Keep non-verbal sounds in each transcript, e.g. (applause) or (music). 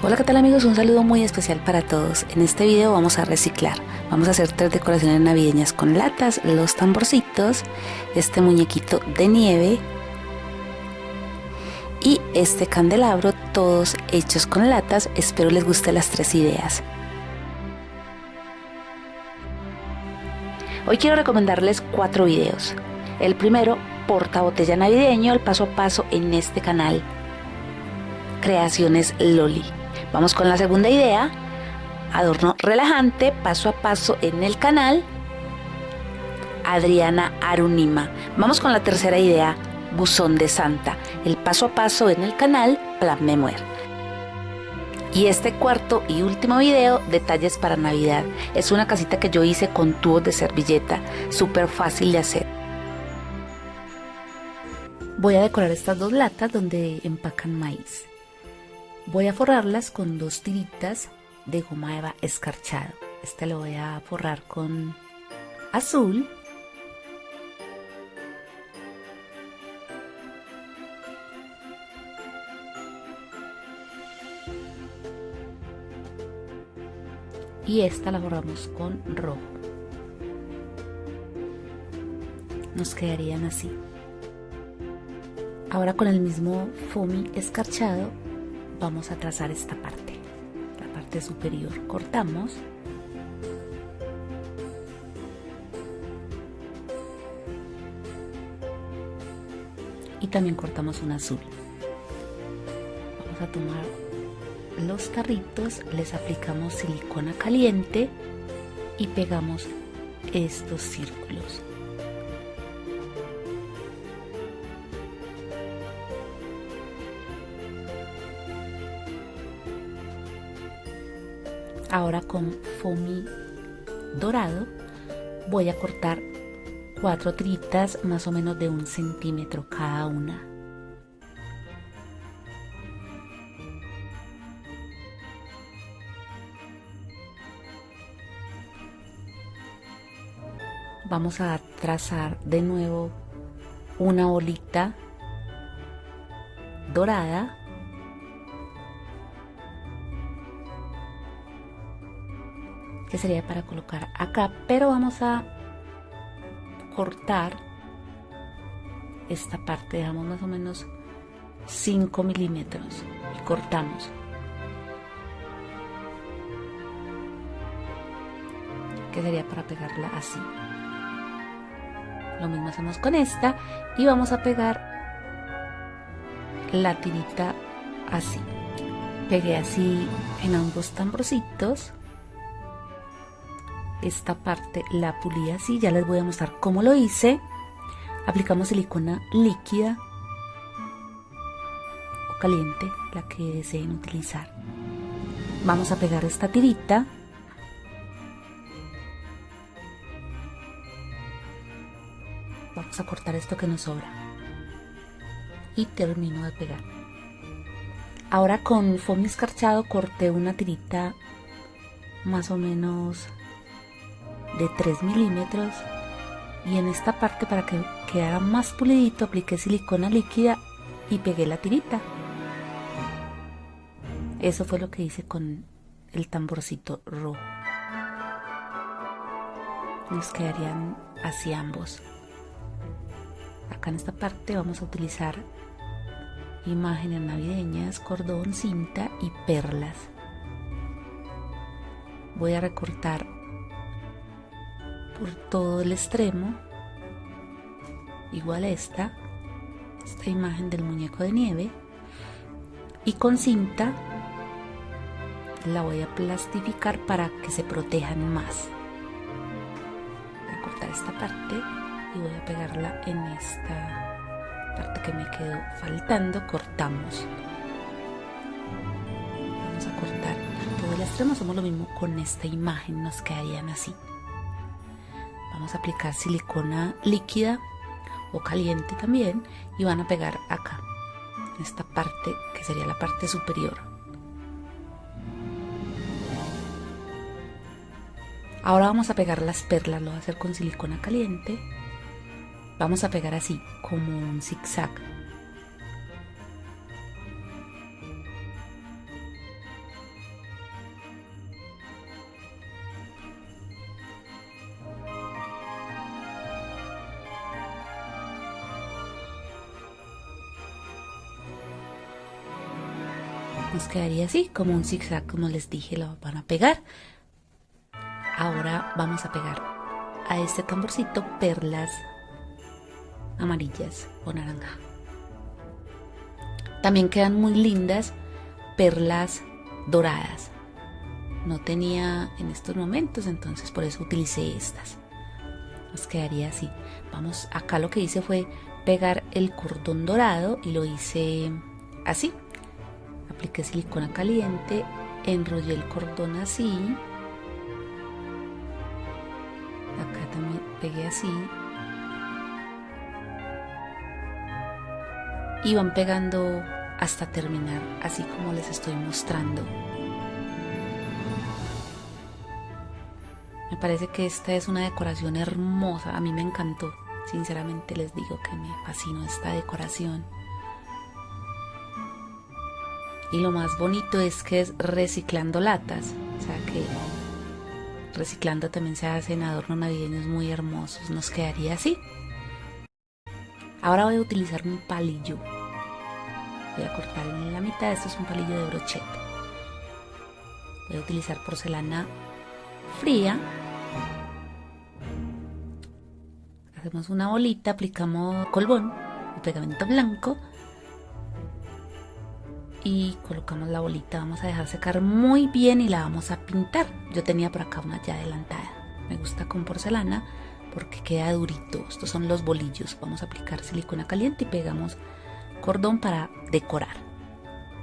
Hola qué tal amigos, un saludo muy especial para todos. En este video vamos a reciclar. Vamos a hacer tres decoraciones navideñas con latas, los tamborcitos, este muñequito de nieve y este candelabro, todos hechos con latas. Espero les guste las tres ideas. Hoy quiero recomendarles cuatro videos. El primero, porta botella navideño, el paso a paso en este canal. Creaciones Loli. Vamos con la segunda idea. Adorno relajante, paso a paso en el canal. Adriana Arunima. Vamos con la tercera idea. Buzón de Santa. El paso a paso en el canal Plan Memoir. Y este cuarto y último video, detalles para Navidad. Es una casita que yo hice con tubos de servilleta, súper fácil de hacer. Voy a decorar estas dos latas donde empacan maíz. Voy a forrarlas con dos tiritas de goma eva escarchado. Este lo voy a forrar con azul. Y esta la forramos con rojo. Nos quedarían así. Ahora con el mismo foamy escarchado vamos a trazar esta parte la parte superior. Cortamos. Y también cortamos un azul. Vamos a tomar los tarritos les aplicamos silicona caliente y pegamos estos círculos Ahora con foamy dorado voy a cortar cuatro tiritas más o menos de un centímetro cada una. Vamos a trazar de nuevo una bolita dorada sería para colocar acá pero vamos a cortar esta parte dejamos más o menos 5 milímetros y cortamos. Que sería para pegarla así. Lo mismo hacemos con esta y vamos a pegar la tirita así. Pegué así en ambos tamborcitos esta parte la pulí así, ya les voy a mostrar cómo lo hice. Aplicamos silicona líquida o caliente, la que deseen utilizar. Vamos a pegar esta tirita. Vamos a cortar esto que nos sobra. Y termino de pegar. Ahora con foamy escarchado corté una tirita más o menos de 3 milímetros y en esta parte para que quedara más pulidito apliqué silicona líquida y pegué la tirita. Eso fue lo que hice con el tamborcito rojo. Nos quedarían así ambos. Acá en esta parte vamos a utilizar imágenes navideñas cordón cinta y perlas. Voy a recortar por todo el extremo igual esta esta imagen del muñeco de nieve y con cinta la voy a plastificar para que se protejan más. Voy a cortar esta parte y voy a pegarla en esta parte que me quedó faltando. Cortamos. Vamos a cortar todo el extremo. Hacemos lo mismo con esta imagen. Nos quedarían así vamos a aplicar silicona líquida o caliente también y van a pegar acá esta parte que sería la parte superior. Ahora vamos a pegar las perlas lo voy a hacer con silicona caliente. Vamos a pegar así como un zigzag nos quedaría así como un zigzag como les dije lo van a pegar. Ahora vamos a pegar a este tamborcito perlas amarillas o naranja. También quedan muy lindas perlas doradas. No tenía en estos momentos entonces por eso utilicé estas. Nos quedaría así. Vamos acá lo que hice fue pegar el cordón dorado y lo hice así apliqué silicona caliente enrollé el cordón así. Acá también pegué así. Y van pegando hasta terminar así como les estoy mostrando. Me parece que esta es una decoración hermosa. A mí me encantó. Sinceramente les digo que me fascinó esta decoración y lo más bonito es que es reciclando latas. O sea que reciclando también se hacen adornos navideños muy hermosos. Nos quedaría así. Ahora voy a utilizar un palillo. Voy a cortar en la mitad. Esto es un palillo de brocheta. Voy a utilizar porcelana fría. Hacemos una bolita aplicamos colbón o pegamento blanco y colocamos la bolita vamos a dejar secar muy bien y la vamos a pintar. Yo tenía por acá una ya adelantada. Me gusta con porcelana porque queda durito. Estos son los bolillos. Vamos a aplicar silicona caliente y pegamos cordón para decorar.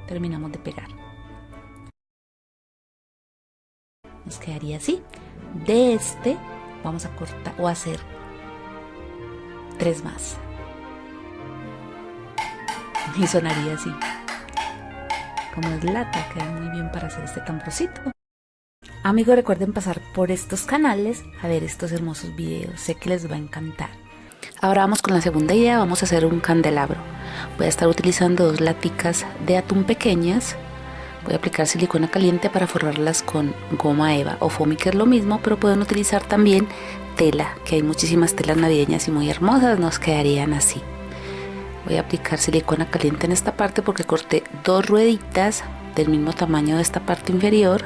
Terminamos de pegar. Nos quedaría así. De este vamos a cortar o hacer tres más. (laughs) Y sonaría así como es lata, queda muy bien para hacer este tamborcito. Amigos, recuerden pasar por estos canales a ver estos hermosos videos, sé que les va a encantar. Ahora vamos con la segunda idea, vamos a hacer un candelabro. Voy a estar utilizando dos laticas de atún pequeñas. Voy a aplicar silicona caliente para forrarlas con goma eva o foamy que es lo mismo, pero pueden utilizar también tela, que hay muchísimas telas navideñas y muy hermosas, nos quedarían así voy a aplicar silicona caliente en esta parte porque corté dos rueditas del mismo tamaño de esta parte inferior.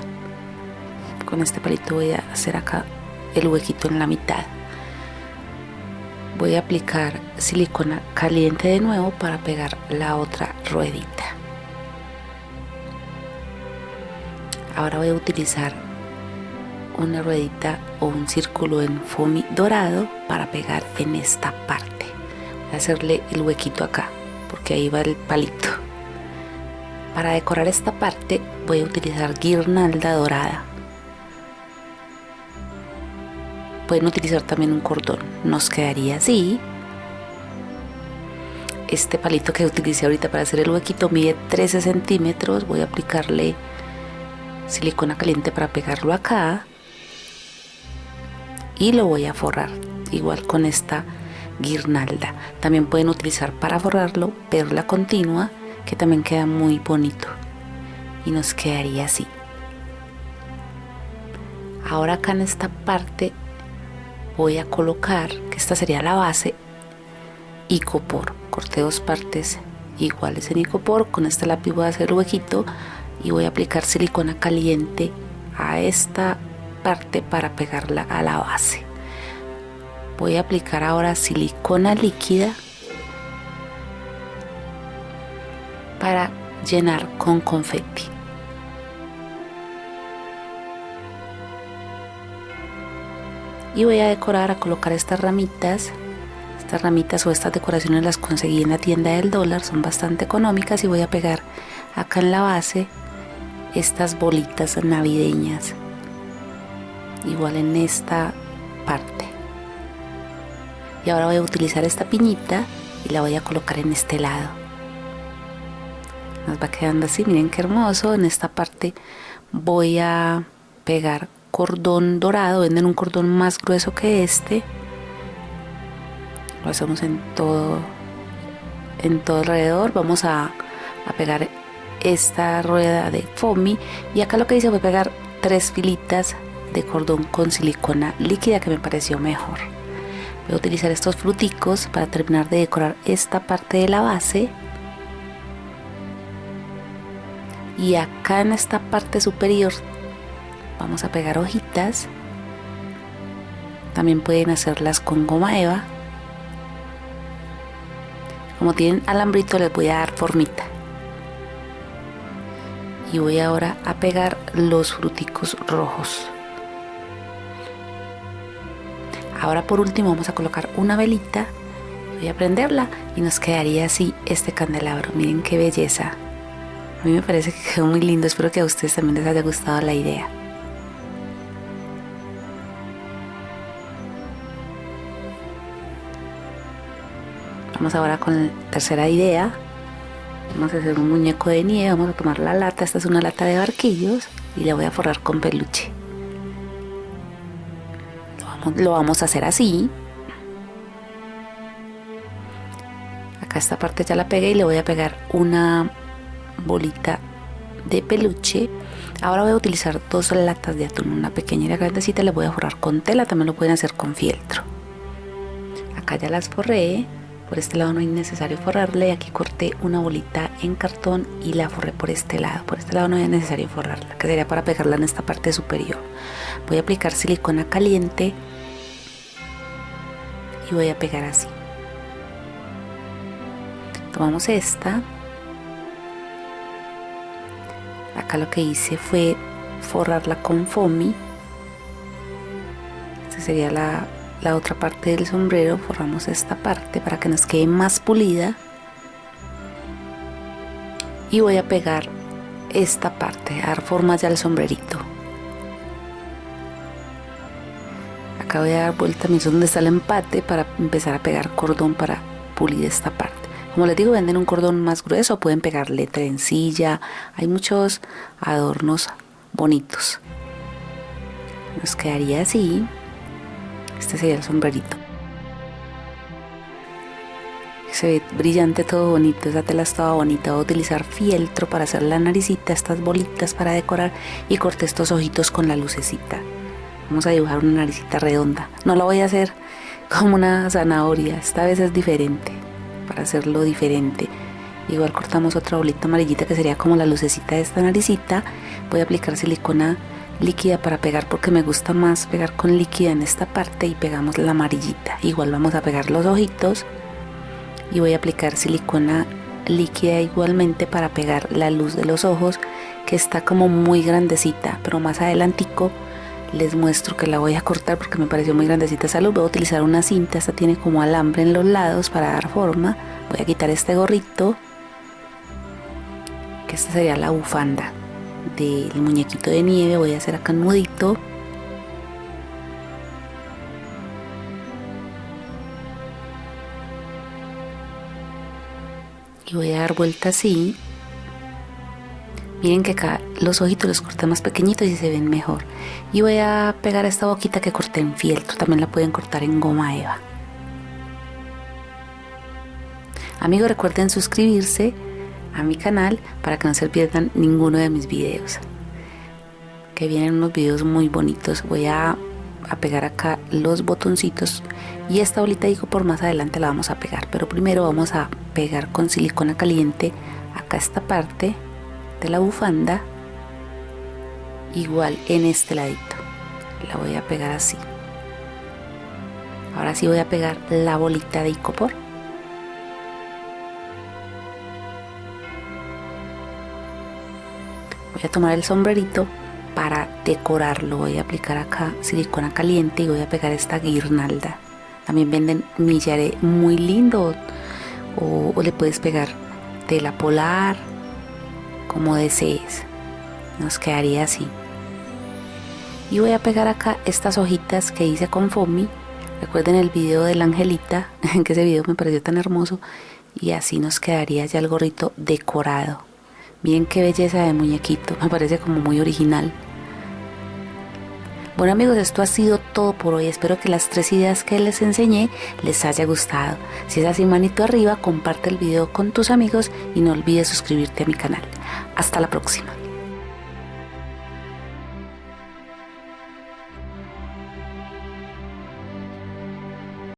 Con este palito voy a hacer acá el huequito en la mitad. Voy a aplicar silicona caliente de nuevo para pegar la otra ruedita. Ahora voy a utilizar una ruedita o un círculo en foamy dorado para pegar en esta parte hacerle el huequito acá porque ahí va el palito. Para decorar esta parte voy a utilizar guirnalda dorada. Pueden utilizar también un cordón nos quedaría así. Este palito que utilicé ahorita para hacer el huequito mide 13 centímetros voy a aplicarle silicona caliente para pegarlo acá. Y lo voy a forrar igual con esta guirnalda. También pueden utilizar para forrarlo perla continua que también queda muy bonito y nos quedaría así. Ahora acá en esta parte voy a colocar, que esta sería la base, icopor. Corté dos partes iguales en icopor. Con este lápiz voy a hacer huequito y voy a aplicar silicona caliente a esta parte para pegarla a la base voy a aplicar ahora silicona líquida para llenar con confeti. Y voy a decorar a colocar estas ramitas. Estas ramitas o estas decoraciones las conseguí en la tienda del dólar son bastante económicas y voy a pegar acá en la base estas bolitas navideñas. Igual en esta parte y ahora voy a utilizar esta piñita y la voy a colocar en este lado. Nos va quedando así miren qué hermoso. En esta parte voy a pegar cordón dorado. Venden un cordón más grueso que este. Lo hacemos en todo en todo alrededor. Vamos a, a pegar esta rueda de foamy. Y acá lo que hice fue pegar tres filitas de cordón con silicona líquida que me pareció mejor voy a utilizar estos fruticos para terminar de decorar esta parte de la base. Y acá en esta parte superior vamos a pegar hojitas. También pueden hacerlas con goma eva. Como tienen alambrito les voy a dar formita. Y voy ahora a pegar los fruticos rojos ahora por último vamos a colocar una velita voy a prenderla y nos quedaría así este candelabro. Miren qué belleza. A mí me parece que quedó muy lindo. Espero que a ustedes también les haya gustado la idea. Vamos ahora con la tercera idea. Vamos a hacer un muñeco de nieve. Vamos a tomar la lata. Esta es una lata de barquillos. Y la voy a forrar con peluche lo vamos, a hacer así. Acá esta parte ya la pegué y le voy a pegar una bolita de peluche. Ahora voy a utilizar dos latas de atún una pequeña y la grandecita le voy a forrar con tela también lo pueden hacer con fieltro. Acá ya las forré por este lado no es necesario forrarle aquí corté una bolita en cartón y la forré por este lado por este lado no es necesario forrarla que sería para pegarla en esta parte superior. Voy a aplicar silicona caliente y voy a pegar así. Tomamos esta. Acá lo que hice fue forrarla con foamy. Esta sería la la otra parte del sombrero. Forramos esta parte para que nos quede más pulida. Y voy a pegar esta parte, a dar forma ya al sombrerito acá voy a dar vuelta a donde está el empate para empezar a pegar cordón para pulir esta parte como les digo venden un cordón más grueso pueden pegarle trencilla hay muchos adornos bonitos nos quedaría así este sería el sombrerito. Se ve brillante, todo bonito. Esa tela estaba bonita. Voy a utilizar fieltro para hacer la naricita, estas bolitas para decorar y corté estos ojitos con la lucecita. Vamos a dibujar una naricita redonda. No la voy a hacer (laughs) como una zanahoria. Esta vez es diferente. Para hacerlo diferente. Igual cortamos otra bolita amarillita que sería como la lucecita de esta naricita. Voy a aplicar silicona líquida para pegar porque me gusta más pegar con líquida en esta parte y pegamos la amarillita igual vamos a pegar los ojitos y voy a aplicar silicona líquida igualmente para pegar la luz de los ojos que está como muy grandecita pero más adelantico les muestro que la voy a cortar porque me pareció muy grandecita esa luz. Voy a utilizar una cinta esta tiene como alambre en los lados para dar forma. Voy a quitar este gorrito que esta sería la bufanda del muñequito de nieve. Voy a hacer acá un nudito. Y voy a dar vuelta así miren que acá los ojitos los corté más pequeñitos y se ven mejor. Y voy a pegar esta boquita que corté en fieltro también la pueden cortar en goma eva. Amigos recuerden suscribirse a mi canal para que no se pierdan ninguno de mis videos. Que vienen unos videos muy bonitos. Voy a, a pegar acá los botoncitos. Y esta bolita digo por más adelante la vamos a pegar. Pero primero vamos a pegar con silicona caliente acá esta parte de la bufanda igual en este ladito. La voy a pegar así. Ahora sí voy a pegar la bolita de icopor. Voy a tomar el sombrerito para decorarlo. Voy a aplicar acá silicona caliente y voy a pegar esta guirnalda. También venden millaré muy lindo. O, o le puedes pegar tela polar como desees. Nos quedaría así. Y voy a pegar acá estas hojitas que hice con foamy. Recuerden el video de la angelita (laughs) que ese video me pareció tan hermoso. Y así nos quedaría ya el gorrito decorado. Miren qué belleza de muñequito, (laughs) me parece como muy original. Bueno amigos, esto ha sido todo por hoy. Espero que las tres ideas que les enseñé les haya gustado. Si es así, manito arriba, comparte el video con tus amigos y no olvides suscribirte a mi canal. Hasta la próxima.